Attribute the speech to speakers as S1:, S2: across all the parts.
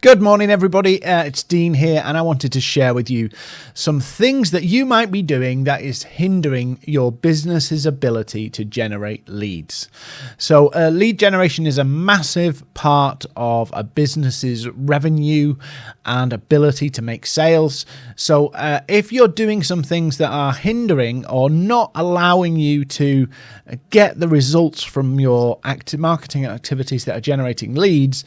S1: Good morning, everybody. Uh, it's Dean here, and I wanted to share with you some things that you might be doing that is hindering your business's ability to generate leads. So, uh, lead generation is a massive part of a business's revenue and ability to make sales. So, uh, if you're doing some things that are hindering or not allowing you to get the results from your active marketing activities that are generating leads,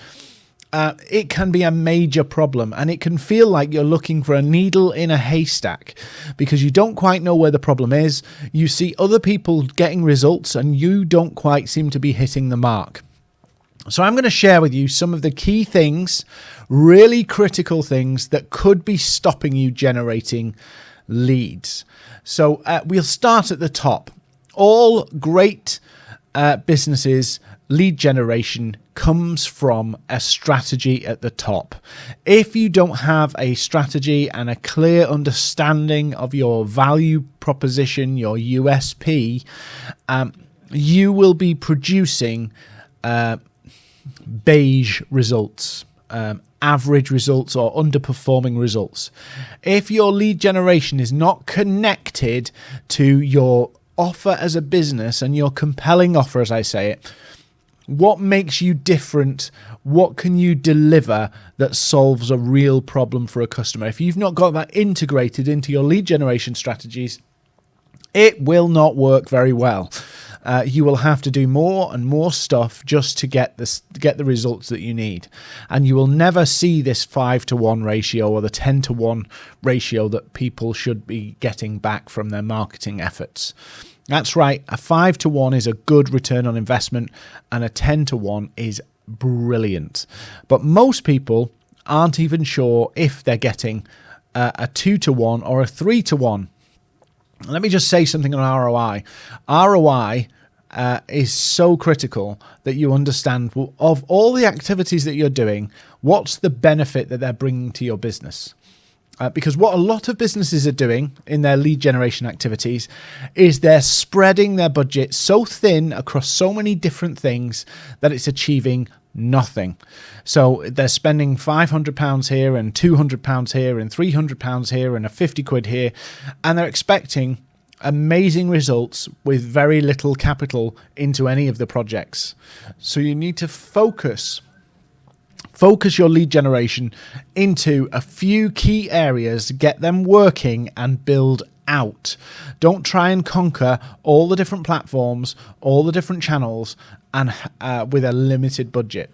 S1: uh, it can be a major problem and it can feel like you're looking for a needle in a haystack because you don't quite know where the problem is. You see other people getting results and you don't quite seem to be hitting the mark. So, I'm going to share with you some of the key things, really critical things that could be stopping you generating leads. So, uh, we'll start at the top. All great uh, businesses lead generation comes from a strategy at the top. If you don't have a strategy and a clear understanding of your value proposition, your USP, um, you will be producing uh, beige results. Um, average results or underperforming results. If your lead generation is not connected to your offer as a business and your compelling offer, as I say it, what makes you different? What can you deliver that solves a real problem for a customer? If you've not got that integrated into your lead generation strategies, it will not work very well. Uh, you will have to do more and more stuff just to get this get the results that you need and you will never see this 5 to 1 ratio or the 10 to 1 ratio that people should be getting back from their marketing efforts that's right. A five to one is a good return on investment, and a 10 to one is brilliant. But most people aren't even sure if they're getting uh, a two to one or a three to one. Let me just say something on ROI. ROI uh, is so critical that you understand of all the activities that you're doing, what's the benefit that they're bringing to your business? Uh, because what a lot of businesses are doing in their lead generation activities is they're spreading their budget so thin across so many different things that it's achieving nothing. So they're spending £500 here and £200 here and £300 here and a 50 quid here, and they're expecting amazing results with very little capital into any of the projects. So you need to focus focus your lead generation into a few key areas, get them working, and build out. Don't try and conquer all the different platforms, all the different channels, and uh, with a limited budget.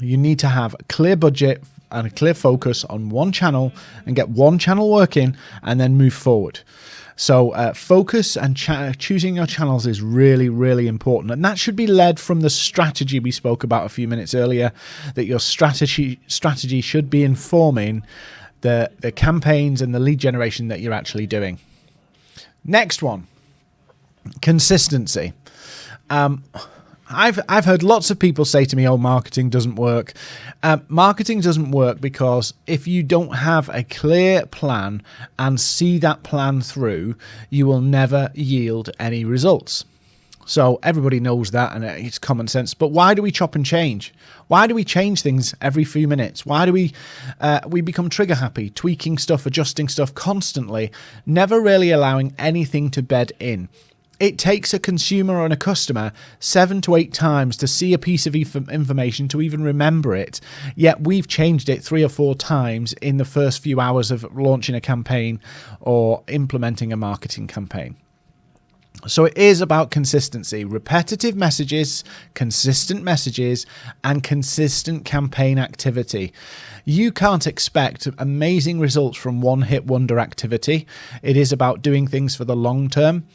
S1: You need to have a clear budget and a clear focus on one channel and get one channel working and then move forward. So uh, focus and choosing your channels is really, really important. And that should be led from the strategy we spoke about a few minutes earlier, that your strategy strategy should be informing the, the campaigns and the lead generation that you're actually doing. Next one, consistency. Um, I've I've heard lots of people say to me, "Oh, marketing doesn't work." Uh, marketing doesn't work because if you don't have a clear plan and see that plan through, you will never yield any results. So everybody knows that, and it's common sense. But why do we chop and change? Why do we change things every few minutes? Why do we uh, we become trigger happy, tweaking stuff, adjusting stuff constantly, never really allowing anything to bed in? It takes a consumer and a customer seven to eight times to see a piece of information to even remember it. Yet we've changed it three or four times in the first few hours of launching a campaign or implementing a marketing campaign. So it is about consistency, repetitive messages, consistent messages, and consistent campaign activity. You can't expect amazing results from one hit wonder activity. It is about doing things for the long term.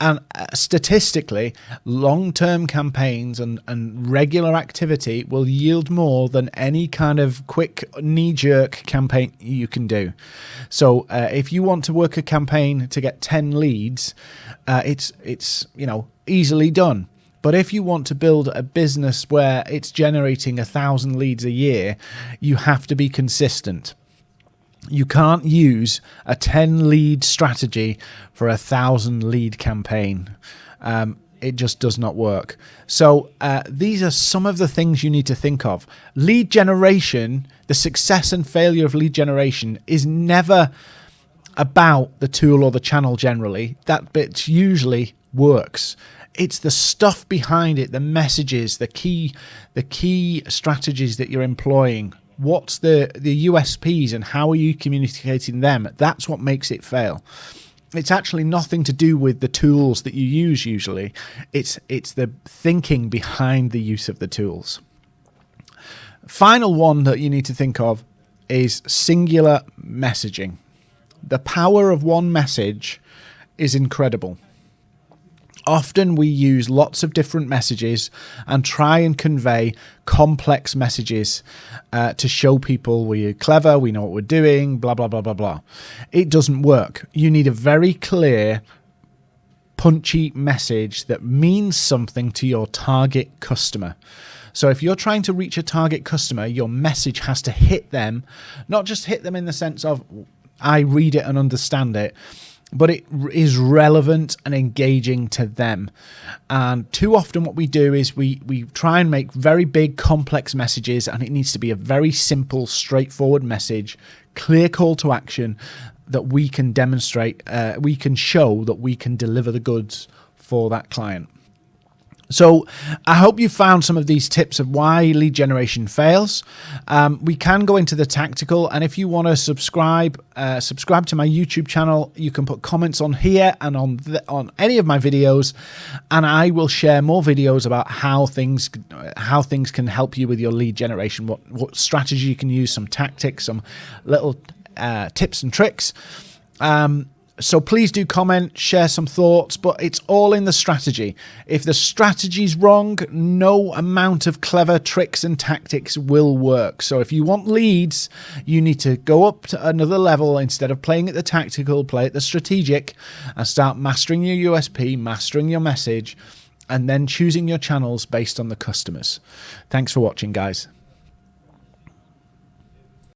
S1: And uh, statistically, long term campaigns and, and regular activity will yield more than any kind of quick knee jerk campaign you can do. So, uh, if you want to work a campaign to get 10 leads, uh, it's, it's, you know, easily done. But if you want to build a business where it's generating a thousand leads a year, you have to be consistent. You can't use a 10 lead strategy for a thousand lead campaign. Um, it just does not work. So uh, these are some of the things you need to think of. Lead generation, the success and failure of lead generation is never about the tool or the channel generally. That bit usually works. It's the stuff behind it, the messages, the key, the key strategies that you're employing. What's the the USPs and how are you communicating them? That's what makes it fail it's actually nothing to do with the tools that you use usually. It's it's the thinking behind the use of the tools. Final one that you need to think of is singular messaging. The power of one message is incredible. Often we use lots of different messages and try and convey complex messages uh, to show people we're clever, we know what we're doing, blah, blah, blah, blah, blah. It doesn't work. You need a very clear, punchy message that means something to your target customer. So if you're trying to reach a target customer, your message has to hit them, not just hit them in the sense of I read it and understand it, but it is relevant and engaging to them. And too often, what we do is we we try and make very big, complex messages, and it needs to be a very simple, straightforward message, clear call to action that we can demonstrate, uh, we can show that we can deliver the goods for that client. So I hope you found some of these tips of why lead generation fails. Um, we can go into the tactical, and if you want to subscribe, uh, subscribe to my YouTube channel. You can put comments on here and on on any of my videos, and I will share more videos about how things how things can help you with your lead generation. What what strategy you can use, some tactics, some little uh, tips and tricks. Um, so please do comment, share some thoughts, but it's all in the strategy. If the strategy's wrong, no amount of clever tricks and tactics will work. So if you want leads, you need to go up to another level instead of playing at the tactical, play at the strategic and start mastering your USP, mastering your message, and then choosing your channels based on the customers. Thanks for watching, guys.